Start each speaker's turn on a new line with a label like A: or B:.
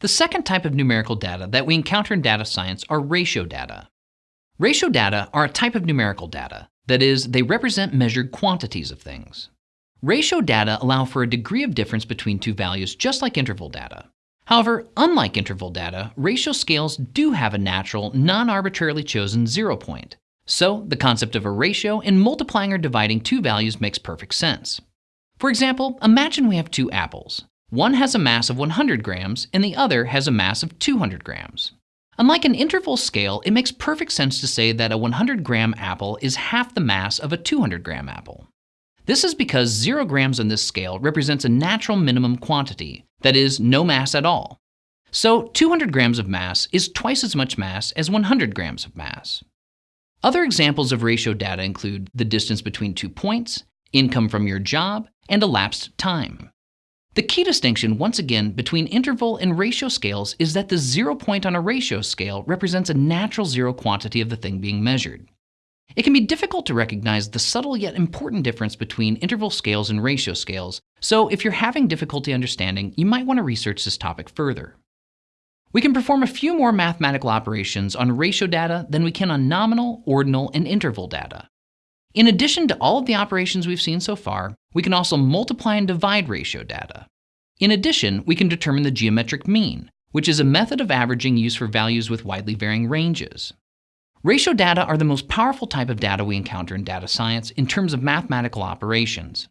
A: The second type of numerical data that we encounter in data science are ratio data. Ratio data are a type of numerical data. That is, they represent measured quantities of things. Ratio data allow for a degree of difference between two values just like interval data. However, unlike interval data, ratio scales do have a natural, non-arbitrarily chosen zero point. So, the concept of a ratio in multiplying or dividing two values makes perfect sense. For example, imagine we have two apples. One has a mass of 100 grams and the other has a mass of 200 grams. Unlike an interval scale, it makes perfect sense to say that a 100 gram apple is half the mass of a 200 gram apple. This is because 0 grams on this scale represents a natural minimum quantity, that is, no mass at all. So 200 grams of mass is twice as much mass as 100 grams of mass. Other examples of ratio data include the distance between two points, income from your job, and elapsed time. The key distinction, once again, between interval and ratio scales is that the zero point on a ratio scale represents a natural zero quantity of the thing being measured. It can be difficult to recognize the subtle yet important difference between interval scales and ratio scales, so if you're having difficulty understanding, you might want to research this topic further. We can perform a few more mathematical operations on ratio data than we can on nominal, ordinal, and interval data. In addition to all of the operations we've seen so far, we can also multiply and divide ratio data. In addition, we can determine the geometric mean, which is a method of averaging used for values with widely varying ranges. Ratio data are the most powerful type of data we encounter in data science in terms of mathematical operations.